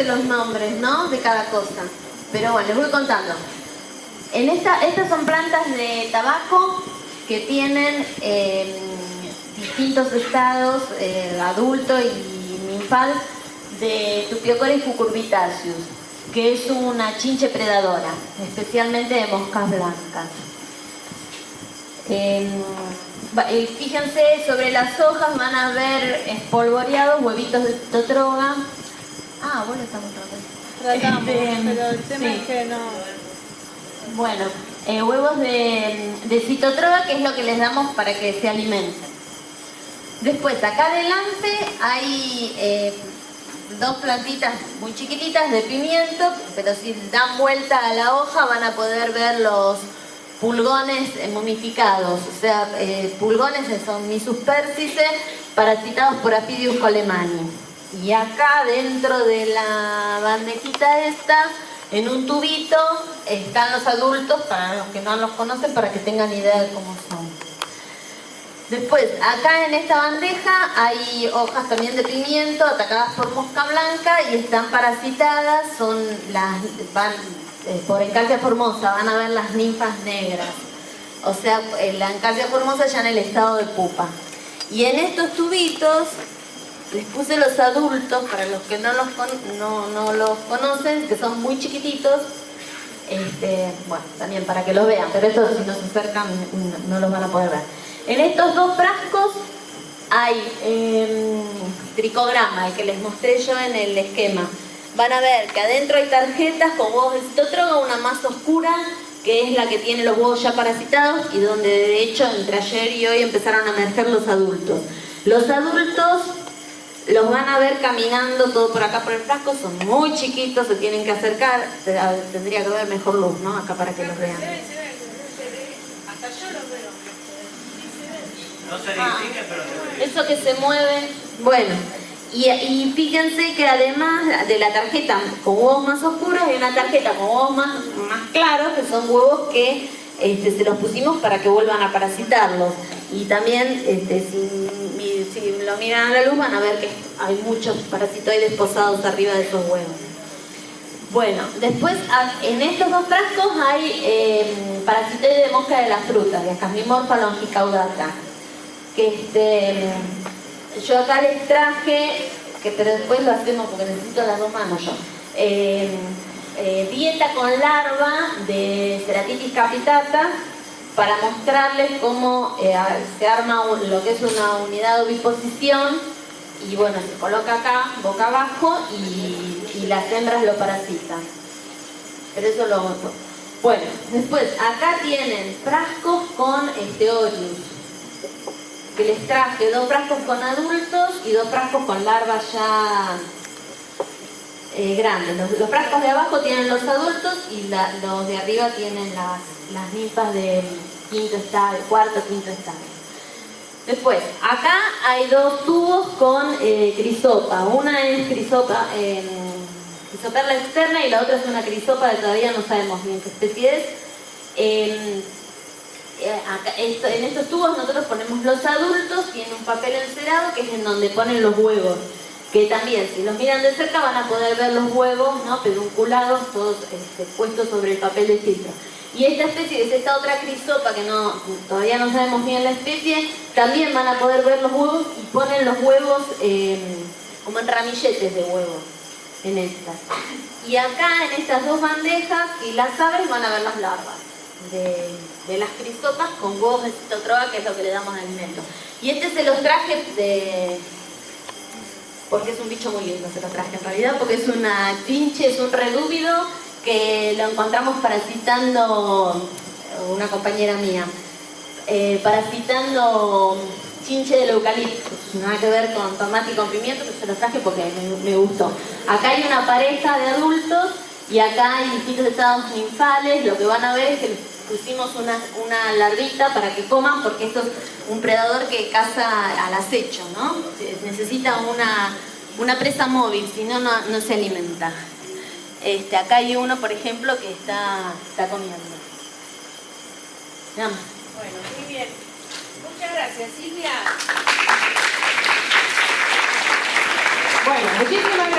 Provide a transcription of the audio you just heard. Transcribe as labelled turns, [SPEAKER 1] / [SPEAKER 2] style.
[SPEAKER 1] sé los nombres, ¿no? De cada cosa. Pero bueno, les voy contando. En esta, estas son plantas de tabaco que tienen eh, distintos estados, eh, adulto y ninfal, de Tupiocoris cucurbitaceus, que es una chinche predadora, especialmente de moscas blancas. Em, fíjense, sobre las hojas van a ver espolvoreados huevitos de totroga. Ah, bueno, estamos
[SPEAKER 2] tratando. Tratamos, este, pero el tema es que no...
[SPEAKER 1] Bueno, eh, huevos de, de citotroga, que es lo que les damos para que se alimenten. Después, acá adelante hay eh, dos plantitas muy chiquititas de pimiento, pero si dan vuelta a la hoja van a poder ver los pulgones momificados, o sea, eh, pulgones son misus persice, parasitados por Apidius colemani. Y acá dentro de la bandejita esta, en un tubito, están los adultos, para los que no los conocen, para que tengan idea de cómo son. Después, acá en esta bandeja hay hojas también de pimiento atacadas por mosca blanca y están parasitadas, son las, van, eh, por Encarcia formosa, van a ver las ninfas negras. O sea, la Encarcia formosa ya en el estado de pupa. Y en estos tubitos les puse los adultos, para los que no los, no, los conocen, que son muy chiquititos, este, bueno, también para que los vean, pero estos si no se acercan no los van a poder ver. En estos dos frascos hay eh, tricograma, el que les mostré yo en el esquema. Van a ver que adentro hay tarjetas con huevos de citotroga, una más oscura, que es la que tiene los huevos ya parasitados y donde de hecho entre ayer y hoy empezaron a emerger los adultos. Los adultos los van a ver caminando todo por acá por el frasco, son muy chiquitos, se tienen que acercar, tendría que haber mejor luz, ¿no? Acá para que los vean. Hasta yo los veo. No se distingue, pero se Eso que se mueve, bueno. Y, fíjense que además de la tarjeta con huevos más oscuros, hay una tarjeta con huevos más, más claros, que son huevos que este, se los pusimos para que vuelvan a parasitarlos. Y también, este, si, si, lo miran a la luz, van a ver que hay muchos parasitoides posados arriba de esos huevos. Bueno, después en estos dos frascos hay eh, parasitoides de mosca de las frutas, de Casmimorpha longicaudata que este, yo acá les traje, que, pero después lo hacemos porque necesito las dos manos yo, eh, eh, dieta con larva de Ceratitis capitata para mostrarles cómo eh, se arma lo que es una unidad de oviposición y bueno, se coloca acá, boca abajo y, las hembras lo parasitan. Pero eso lo... Bueno, después acá tienen frascos con este que les traje dos frascos con adultos y dos frascos con larvas ya eh, grandes. Los, frascos de abajo tienen los adultos y los de arriba tienen las, las ninfas de quinto estado, cuarto, quinto estado. Después, acá hay dos tubos con eh, crisopa. Una es crisopa, eh, crisoperla externa y la otra es una crisopa que todavía no sabemos bien qué especie es. Eh, en estos tubos nosotros ponemos los adultos, tienen un papel encerado que es en donde ponen los huevos que también si los miran de cerca van a poder ver los huevos ¿no? pedunculados, todos este, puestos sobre el papel de filtro. Y esta especie, es esta otra crisopa que no, todavía no sabemos bien la especie, también van a poder ver los huevos y ponen los huevos em, como en ramilletes de huevos en estas. Y acá en estas dos bandejas, y las aves van a ver las larvas de, las crisopas con huevos de que es lo que le damos alimento. Y este se los traje de porque es un bicho muy lindo, se lo traje en realidad, porque es una chinche, es un redúvido que lo encontramos parasitando una compañera mía, eh, parasitando chinche del eucalipto, nada que ver con tomate y con pimiento, pero se lo traje porque me, gustó. Acá hay una pareja de adultos y acá hay distintos estados ninfales, lo que van a ver es que pusimos una, una larvita para que coman porque esto es un predador que caza al acecho, ¿no? Necesita una, una presa móvil, si no, no se alimenta. Este, acá hay uno, por ejemplo, que está, está comiendo.
[SPEAKER 2] Bueno, muy bien. Muchas gracias, Silvia. Bueno, muchísimas gracias.